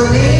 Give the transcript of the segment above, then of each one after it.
Holy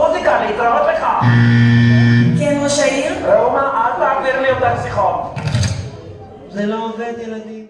להתראות לך. כן, ראש העיר? ראומה, אל תעביר לי אותן שיחות. זה לא עובד, ילדים.